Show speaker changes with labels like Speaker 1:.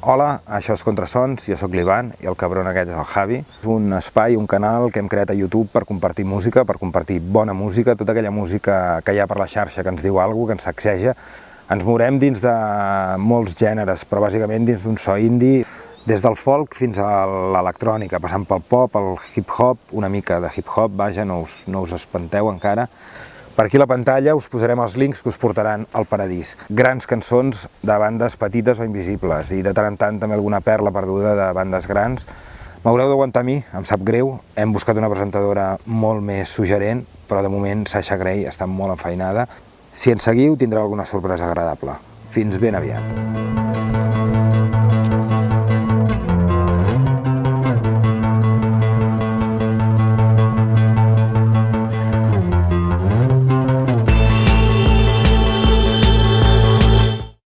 Speaker 1: Hola, això és Contrasons, jo sóc l'Ivan i el cabron aquest és el Javi. És un espai, un canal que hem creat a YouTube per compartir música, per compartir bona música, tota aquella música que hi ha per la xarxa que ens diu alguna que ens sacseja. Ens morem dins de molts gèneres, però bàsicament dins d'un so indie, des del folk fins a l'electrònica, passant pel pop, el hip-hop, una mica de hip-hop, vaja, no us, no us espanteu encara. Per aquí a la pantalla us posarem els links que us portaran al paradís. Grans cançons de bandes petites o invisibles i de tant en tant també alguna perla perduda de bandes grans. M'haureu d'aguantar a mi, em sap greu, hem buscat una presentadora molt més suggerent, però de moment Sasha Grey està molt enfeinada. Si ens seguiu tindreu alguna sorpresa agradable. Fins ben aviat.